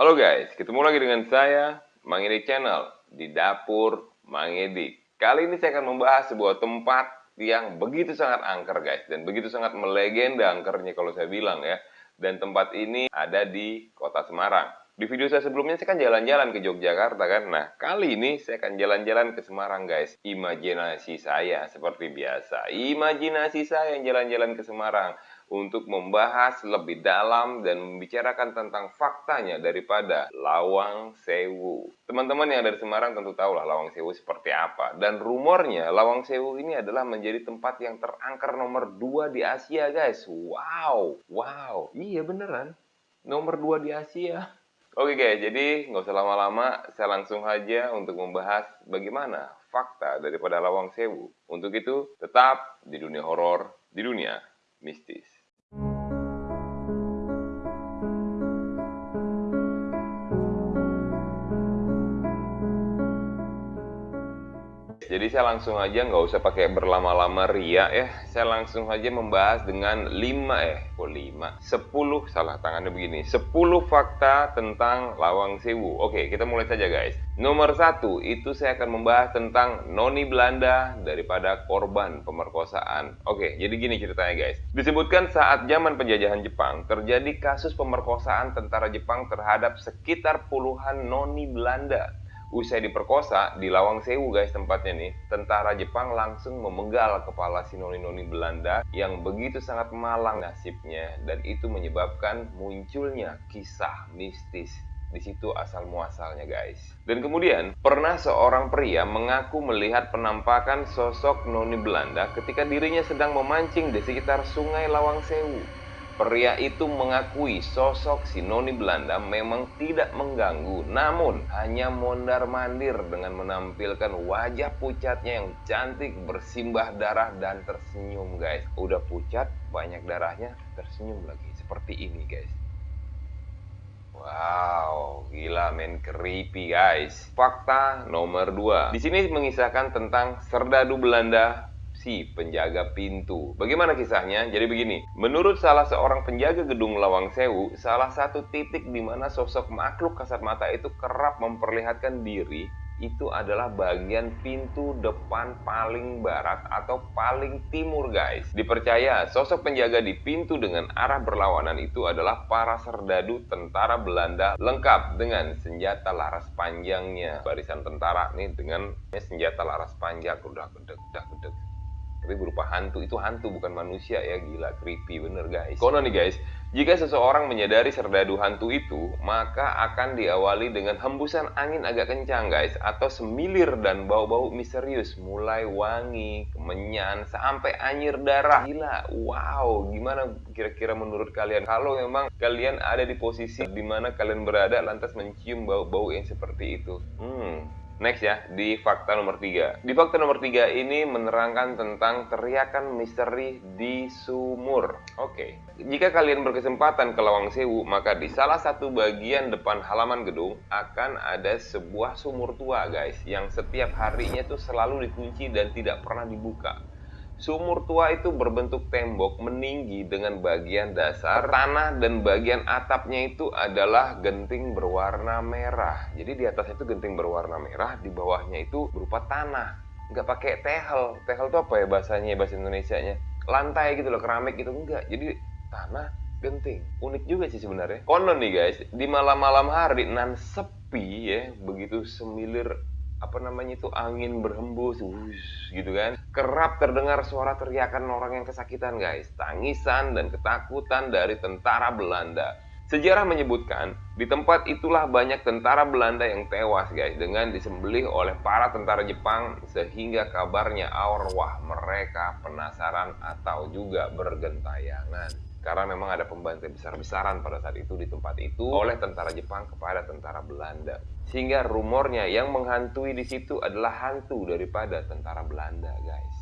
Halo guys, ketemu lagi dengan saya, Mang Edik Channel, di Dapur Mang Edik. Kali ini saya akan membahas sebuah tempat yang begitu sangat angker guys, dan begitu sangat melegenda angkernya kalau saya bilang ya. Dan tempat ini ada di kota Semarang. Di video saya sebelumnya saya kan jalan-jalan ke Yogyakarta kan. Nah, kali ini saya akan jalan-jalan ke Semarang guys. Imajinasi saya seperti biasa. Imajinasi saya yang jalan-jalan ke Semarang untuk membahas lebih dalam dan membicarakan tentang faktanya daripada Lawang Sewu. Teman-teman yang dari Semarang tentu tahu lah Lawang Sewu seperti apa. Dan rumornya Lawang Sewu ini adalah menjadi tempat yang terangker nomor 2 di Asia guys. Wow, wow, iya beneran. Nomor 2 di Asia. Oke guys, jadi nggak usah lama-lama, saya langsung aja untuk membahas bagaimana fakta daripada Lawang Sewu. Untuk itu, tetap di dunia horor, di dunia mistis. Jadi saya langsung aja nggak usah pakai berlama-lama ria ya. Saya langsung aja membahas dengan 5 eh kok 5 10 salah tangannya begini. 10 fakta tentang Lawang Sewu. Oke kita mulai saja guys. Nomor satu itu saya akan membahas tentang Noni Belanda daripada korban pemerkosaan. Oke jadi gini ceritanya guys. Disebutkan saat zaman penjajahan Jepang Terjadi kasus pemerkosaan tentara Jepang terhadap sekitar puluhan Noni Belanda Usai diperkosa di Lawang Sewu guys tempatnya nih, tentara Jepang langsung memenggal kepala si noni-noni Belanda yang begitu sangat malang nasibnya dan itu menyebabkan munculnya kisah mistis di situ asal muasalnya guys. Dan kemudian pernah seorang pria mengaku melihat penampakan sosok noni Belanda ketika dirinya sedang memancing di sekitar Sungai Lawang Sewu. Pria itu mengakui sosok si noni Belanda memang tidak mengganggu, namun hanya mondar-mandir dengan menampilkan wajah pucatnya yang cantik, bersimbah darah dan tersenyum, guys. Udah pucat, banyak darahnya, tersenyum lagi. Seperti ini, guys. Wow, gila men creepy guys. Fakta nomor 2. Di sini mengisahkan tentang serdadu Belanda si penjaga pintu. Bagaimana kisahnya? Jadi begini, menurut salah seorang penjaga gedung Lawang Sewu, salah satu titik di mana sosok makhluk kasat mata itu kerap memperlihatkan diri itu adalah bagian pintu depan paling barat atau paling timur guys. Dipercaya sosok penjaga di pintu dengan arah berlawanan itu adalah para serdadu tentara Belanda lengkap dengan senjata laras panjangnya. Barisan tentara nih dengan senjata laras panjang udah gedek, udah gedek tapi berupa hantu itu hantu bukan manusia ya. Gila creepy bener guys. Konon nih guys. Jika seseorang menyadari serdadu hantu itu maka akan diawali dengan hembusan angin agak kencang guys atau semilir dan bau-bau misterius. Mulai wangi kemenyan sampai anyir darah. Gila wow. Gimana kira-kira menurut kalian? Kalau memang kalian ada di posisi di mana kalian berada lantas mencium bau-bau yang seperti itu. Hmm Next ya, di fakta nomor 3. Di fakta nomor 3 ini menerangkan tentang teriakan misteri di sumur. Oke, okay. jika kalian berkesempatan ke Lawang Sewu, maka di salah satu bagian depan halaman gedung akan ada sebuah sumur tua guys, yang setiap harinya tuh selalu dikunci dan tidak pernah dibuka. Sumur tua itu berbentuk tembok meninggi dengan bagian dasar tanah dan bagian atapnya itu adalah genting berwarna merah. Jadi di atas itu genting berwarna merah, di bawahnya itu berupa tanah. Nggak pakai tehel. Tehel itu apa ya bahasanya, bahasa Indonesia-nya? Lantai gitu loh, keramik gitu. Enggak, jadi tanah genting. Unik juga sih sebenarnya. Konon nih guys, di malam-malam hari nan sepi ya, begitu semilir apa namanya itu angin berhembus wush, gitu kan. Kerap terdengar suara teriakan orang yang kesakitan guys. Tangisan dan ketakutan dari tentara Belanda. Sejarah menyebutkan di tempat itulah banyak tentara Belanda yang tewas guys dengan disembelih oleh para tentara Jepang sehingga kabarnya arwah mereka penasaran atau juga bergentayangan karena memang ada pembantai besar-besaran pada saat itu di tempat itu oleh tentara Jepang kepada tentara Belanda. Sehingga rumornya yang menghantui di situ adalah hantu daripada tentara Belanda, guys.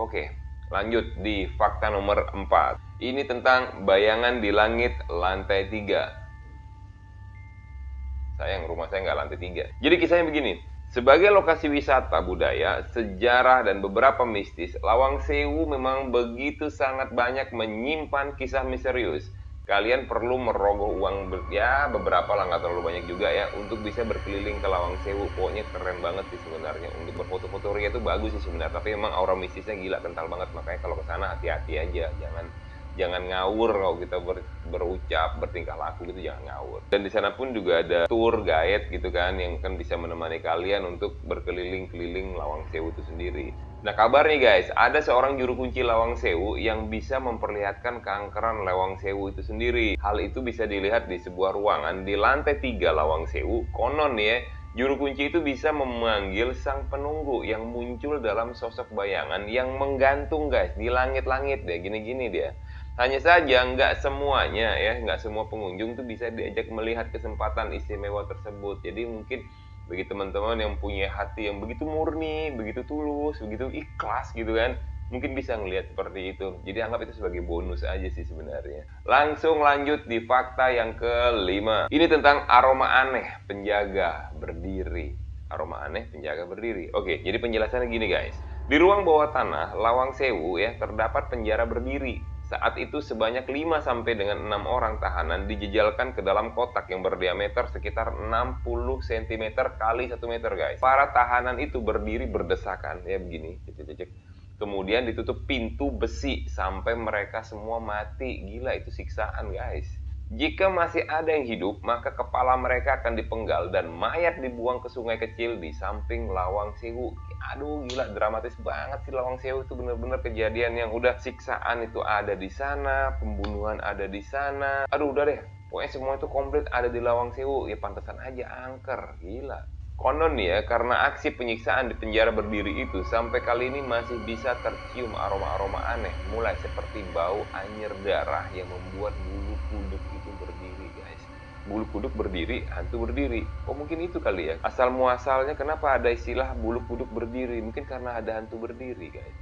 Oke, lanjut di fakta nomor 4. Ini tentang bayangan di langit lantai 3. Sayang rumah saya nggak lantai 3. Jadi kisahnya begini. Sebagai lokasi wisata budaya, sejarah, dan beberapa mistis, Lawang Sewu memang begitu sangat banyak menyimpan kisah misterius. kalian perlu merogoh uang ya beberapa lah nggak terlalu banyak juga ya untuk bisa berkeliling ke Lawang Sewu. Pokoknya keren banget sih sebenarnya. Untuk berfoto-foto ria itu bagus sih sebenarnya tapi emang aura mistisnya gila kental banget. Makanya kalau ke sana hati-hati aja jangan jangan ngawur kalau kita ber, berucap bertingkah laku gitu jangan ngawur dan di sana pun juga ada tour guide gitu kan yang kan bisa menemani kalian untuk berkeliling-keliling Lawang Sewu itu sendiri Nah kabar nih guys, ada seorang juru kunci Lawang Sewu yang bisa memperlihatkan keangkeran Lawang Sewu itu sendiri. Hal itu bisa dilihat di sebuah ruangan di lantai 3 Lawang Sewu. Konon ya, juru kunci itu bisa memanggil sang penunggu yang muncul dalam sosok bayangan yang menggantung guys di langit-langit deh, gini-gini dia. Hanya saja nggak semuanya ya, nggak semua pengunjung tuh bisa diajak melihat kesempatan istimewa tersebut. Jadi mungkin bagi teman-teman yang punya hati yang begitu murni, begitu tulus, begitu ikhlas gitu kan, mungkin bisa ngelihat seperti itu. Jadi anggap itu sebagai bonus aja sih sebenarnya. Langsung lanjut di fakta yang kelima. Ini tentang aroma aneh penjaga berdiri. Aroma aneh penjaga berdiri. Oke, jadi penjelasannya gini guys. Di ruang bawah tanah Lawang Sewu ya terdapat penjara berdiri saat itu sebanyak 5 sampai dengan 6 orang tahanan dijejalkan ke dalam kotak yang berdiameter sekitar 60 cm kali 1 meter guys. Para tahanan itu berdiri berdesakan ya begini, cek. Kemudian ditutup pintu besi sampai mereka semua mati. Gila itu siksaan guys. Jika masih ada yang hidup, maka kepala mereka akan dipenggal dan mayat dibuang ke sungai kecil di samping Lawang Sewu. Aduh, gila dramatis banget sih Lawang Sewu itu bener-bener kejadian yang udah siksaan itu ada di sana, pembunuhan ada di sana. Aduh, udah deh. Pokoknya semua itu komplit ada di Lawang Sewu. Ya pantesan aja angker. Gila. Konon ya, karena aksi penyiksaan di penjara berdiri itu, sampai kali ini masih bisa tercium aroma-aroma aneh, mulai seperti bau anjir darah yang membuat bulu kuduk itu berdiri, guys. Bulu kuduk berdiri, hantu berdiri. Oh mungkin itu kali ya. Asal muasalnya kenapa ada istilah bulu kuduk berdiri? Mungkin karena ada hantu berdiri, guys.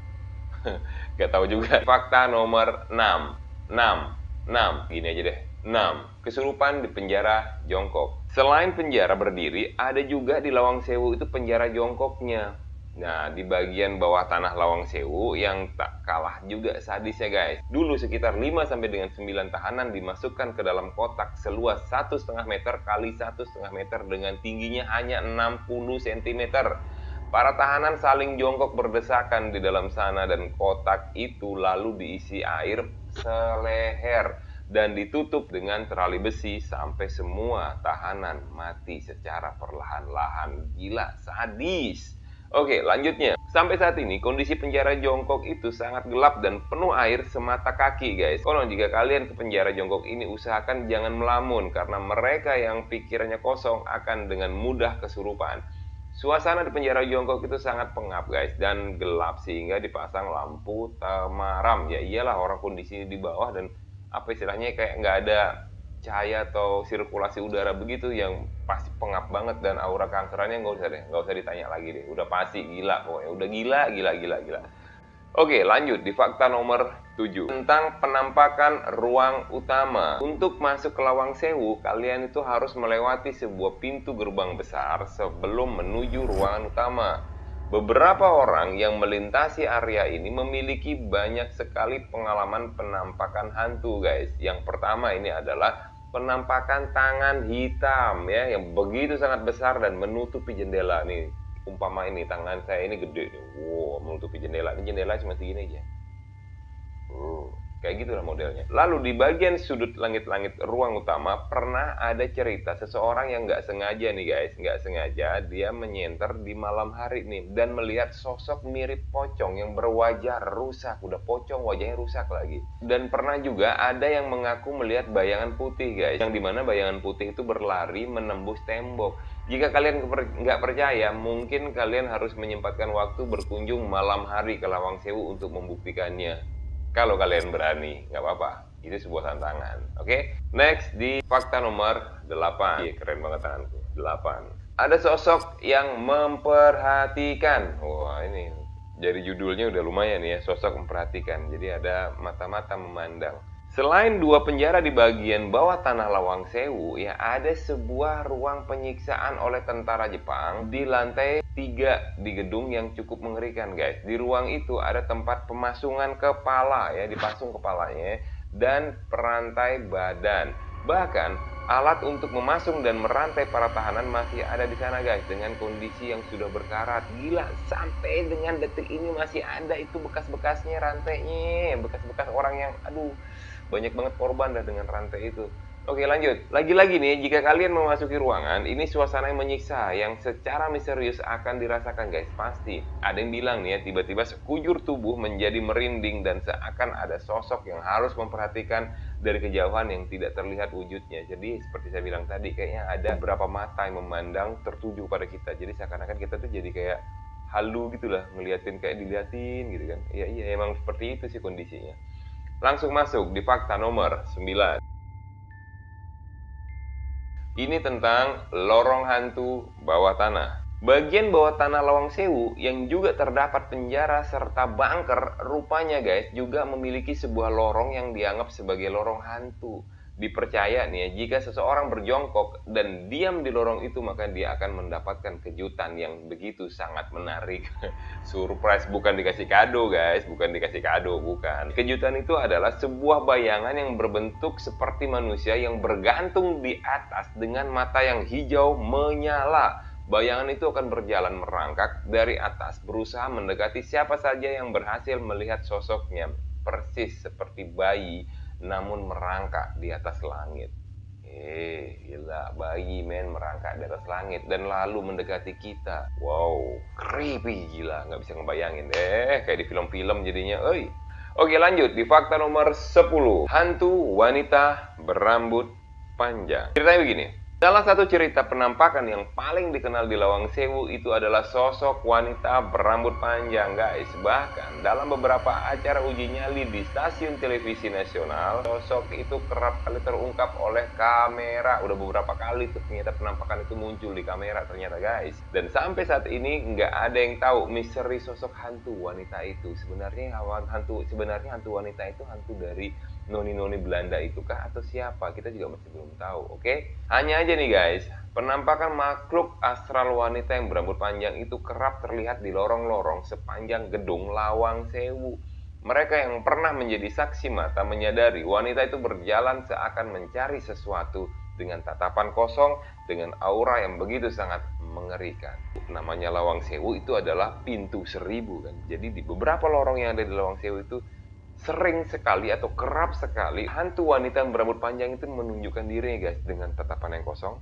Gak tahu juga. Fakta nomor 6. 6. 6. Gini aja deh. 6. Kesurupan di penjara jongkok. Selain penjara berdiri, ada juga di Lawang Sewu itu penjara jongkoknya. Nah, di bagian bawah tanah Lawang Sewu yang tak kalah juga sadisnya guys. Dulu sekitar 5 sampai dengan 9 tahanan dimasukkan ke dalam kotak seluas 1,5 meter kali 1,5 meter dengan tingginya hanya 60 cm. Para tahanan saling jongkok berdesakan di dalam sana dan kotak itu lalu diisi air seleher dan ditutup dengan terali besi sampai semua tahanan mati secara perlahan-lahan. Gila, sadis. Oke, lanjutnya. Sampai saat ini, kondisi penjara jongkok itu sangat gelap dan penuh air semata kaki, guys. Konon jika kalian ke penjara jongkok ini, usahakan jangan melamun, karena mereka yang pikirannya kosong akan dengan mudah kesurupan. Suasana di penjara jongkok itu sangat pengap, guys, dan gelap, sehingga dipasang lampu temaram. Ya iyalah, orang kondisi di bawah dan apa istilahnya kayak nggak ada cahaya atau sirkulasi udara begitu yang pasti pengap banget dan aura kankerannya nggak usah deh nggak usah ditanya lagi deh. Udah pasti gila pokoknya. Udah gila gila gila gila. Oke lanjut di fakta nomor 7 tentang penampakan ruang utama. Untuk masuk ke Lawang Sewu kalian itu harus melewati sebuah pintu gerbang besar sebelum menuju ruangan utama Beberapa orang yang melintasi area ini memiliki banyak sekali pengalaman penampakan hantu, guys. Yang pertama ini adalah penampakan tangan hitam ya yang begitu sangat besar dan menutupi jendela nih. Umpama ini tangan saya ini gede nih. Wow, menutupi jendela. Ini jendela cuma segini aja. Kayak gitu lah modelnya. Lalu di bagian sudut langit-langit ruang utama pernah ada cerita seseorang yang nggak sengaja nih guys, nggak sengaja dia menyenter di malam hari nih dan melihat sosok mirip pocong yang berwajah rusak, udah pocong wajahnya rusak lagi. Dan pernah juga ada yang mengaku melihat bayangan putih guys, yang di mana bayangan putih itu berlari menembus tembok. Jika kalian nggak percaya, mungkin kalian harus menyempatkan waktu berkunjung malam hari ke Lawang Sewu untuk membuktikannya. Kalau kalian berani, nggak apa-apa. Itu sebuah tantangan. Oke, okay? next di fakta nomor 8. Iya, keren banget tanganku. 8. Ada sosok yang memperhatikan. Wah, ini jadi judulnya udah lumayan ya, sosok memperhatikan. Jadi ada mata-mata memandang. Selain dua penjara di bagian bawah tanah Lawang Sewu, ya ada sebuah ruang penyiksaan oleh tentara Jepang di lantai tiga di gedung yang cukup mengerikan guys. Di ruang itu ada tempat pemasungan kepala ya, dipasung kepalanya dan perantai badan. Bahkan alat untuk memasung dan merantai para tahanan masih ada di sana guys dengan kondisi yang sudah berkarat. Gila, sampai dengan detik ini masih ada itu bekas-bekasnya rantainya, bekas-bekas orang yang aduh banyak banget korban dah dengan rantai itu. Oke lanjut, lagi-lagi nih jika kalian memasuki ruangan ini suasana yang menyiksa yang secara misterius akan dirasakan guys. Pasti. Ada yang bilang nih ya tiba-tiba sekujur tubuh menjadi merinding dan seakan ada sosok yang harus memperhatikan dari kejauhan yang tidak terlihat wujudnya. Jadi seperti saya bilang tadi kayaknya ada beberapa mata yang memandang tertuju pada kita. Jadi seakan-akan kita tuh jadi kayak halu gitulah ngeliatin kayak diliatin gitu kan. Iya iya emang seperti itu sih kondisinya langsung masuk di fakta nomor 9 ini tentang lorong hantu bawah tanah. Bagian bawah tanah Lawang Sewu yang juga terdapat penjara serta bunker rupanya guys juga memiliki sebuah lorong yang dianggap sebagai lorong hantu. Dipercaya nih ya, jika seseorang berjongkok dan diam di lorong itu maka dia akan mendapatkan kejutan yang begitu sangat menarik. Surprise bukan dikasih kado guys, bukan dikasih kado, bukan. Kejutan itu adalah sebuah bayangan yang berbentuk seperti manusia yang bergantung di atas dengan mata yang hijau menyala. Bayangan itu akan berjalan merangkak dari atas, berusaha mendekati siapa saja yang berhasil melihat sosoknya, persis seperti bayi namun merangkak di atas langit. Eh, gila, bayi men merangkak di atas langit dan lalu mendekati kita. Wow, creepy gila, nggak bisa ngebayangin. Eh, kayak di film-film jadinya, oi. Oke lanjut, di fakta nomor 10. Hantu wanita berambut panjang. Ceritanya begini, Salah satu cerita penampakan yang paling dikenal di Lawang Sewu itu adalah sosok wanita berambut panjang guys. Bahkan dalam beberapa acara uji nyali di stasiun televisi nasional, sosok itu kerap kali terungkap oleh kamera. Udah beberapa kali tuh ternyata penampakan itu muncul di kamera ternyata guys. Dan sampai saat ini nggak ada yang tahu misteri sosok hantu wanita itu. Sebenarnya hantu sebenarnya hantu wanita itu hantu dari noni-noni Belanda itu kah atau siapa? Kita juga masih belum tahu, oke? Okay? Hanya aja nih guys, penampakan makhluk astral wanita yang berambut panjang itu kerap terlihat di lorong-lorong sepanjang gedung Lawang Sewu. Mereka yang pernah menjadi saksi mata menyadari wanita itu berjalan seakan mencari sesuatu dengan tatapan kosong, dengan aura yang begitu sangat mengerikan. Namanya Lawang Sewu itu adalah pintu seribu kan. Jadi di beberapa lorong yang ada di Lawang Sewu itu sering sekali atau kerap sekali hantu wanita yang berambut panjang itu menunjukkan dirinya guys dengan tatapan yang kosong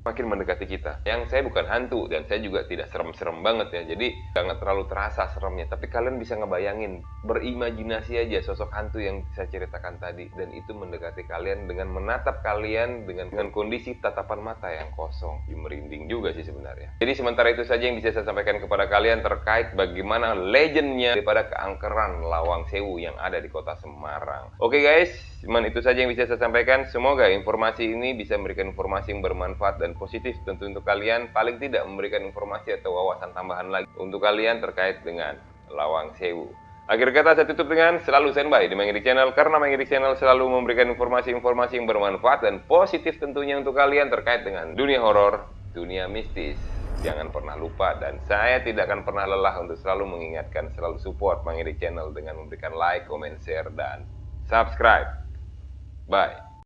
makin mendekati kita. Yang saya bukan hantu dan saya juga tidak serem-serem banget ya. Jadi nggak terlalu terasa seremnya. Tapi kalian bisa ngebayangin, berimajinasi aja sosok hantu yang saya ceritakan tadi dan itu mendekati kalian dengan menatap kalian dengan dengan kondisi tatapan mata yang kosong. Merinding juga sih sebenarnya. Jadi sementara itu saja yang bisa saya sampaikan kepada kalian terkait bagaimana legendnya daripada keangkeran Lawang Sewu yang ada di kota Semarang. Oke guys, cuman itu saja yang bisa saya sampaikan. Semoga informasi ini bisa memberikan informasi yang bermanfaat dan positif tentu untuk kalian paling tidak memberikan informasi atau wawasan tambahan lagi untuk kalian terkait dengan Lawang Sewu. Akhir kata saya tutup dengan selalu standby di Mangirik Channel karena Mangirik Channel selalu memberikan informasi-informasi yang bermanfaat dan positif tentunya untuk kalian terkait dengan dunia horor, dunia mistis. Jangan pernah lupa dan saya tidak akan pernah lelah untuk selalu mengingatkan, selalu support Mangirik Channel dengan memberikan like, comment, share, dan subscribe. Bye.